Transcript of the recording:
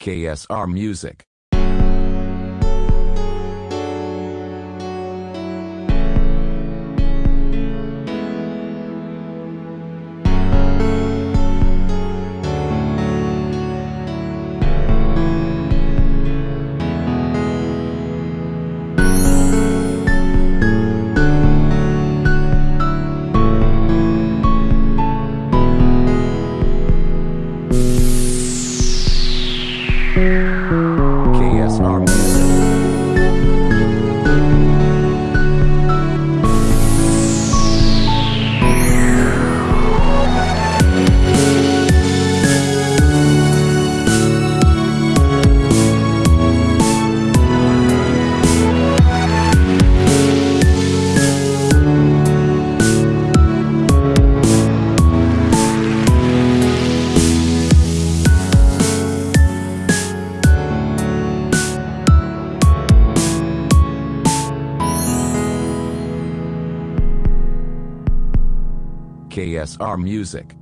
KSR Music. KSR KSR Music.